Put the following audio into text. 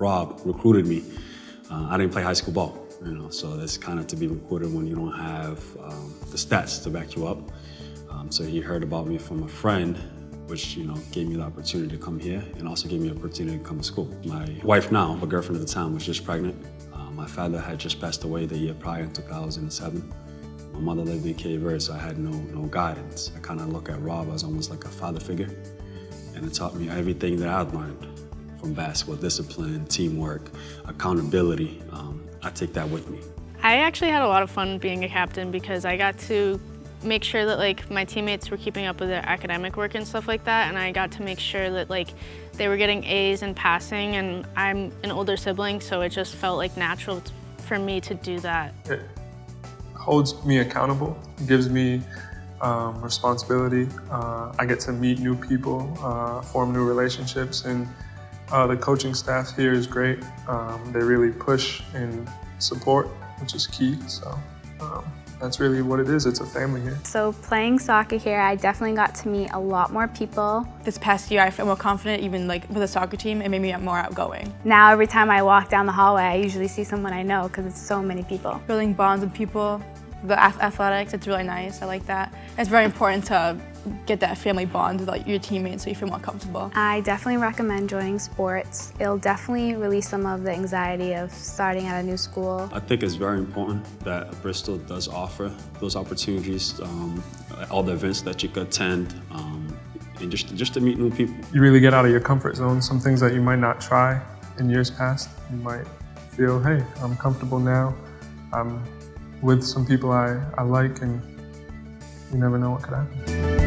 Rob recruited me. Uh, I didn't play high school ball, you know, so that's kind of to be recruited when you don't have um, the stats to back you up. Um, so he heard about me from a friend, which you know gave me the opportunity to come here, and also gave me the opportunity to come to school. My wife now, my girlfriend at the time, was just pregnant. Uh, my father had just passed away the year prior in 2007. My mother lived in Verde, so I had no no guidance. I kind of look at Rob as almost like a father figure, and it taught me everything that I've learned from basketball: discipline, teamwork, accountability. Um, I take that with me. I actually had a lot of fun being a captain because I got to make sure that like my teammates were keeping up with their academic work and stuff like that and I got to make sure that like they were getting A's in passing and I'm an older sibling so it just felt like natural for me to do that. It holds me accountable, gives me um, responsibility. Uh, I get to meet new people, uh, form new relationships and uh, the coaching staff here is great. Um, they really push and support, which is key. So um, that's really what it is. It's a family here. So playing soccer here, I definitely got to meet a lot more people. This past year, I feel more confident even like with the soccer team. It made me more outgoing. Now every time I walk down the hallway, I usually see someone I know because it's so many people. Building bonds with people, the athletics, it's really nice. I like that. It's very important to get that family bond with like, your teammates so you feel more comfortable. I definitely recommend joining sports. It'll definitely release some of the anxiety of starting at a new school. I think it's very important that Bristol does offer those opportunities, um, all the events that you could attend, um, and just, just to meet new people. You really get out of your comfort zone. Some things that you might not try in years past, you might feel, hey, I'm comfortable now. I'm with some people I, I like and you never know what could happen.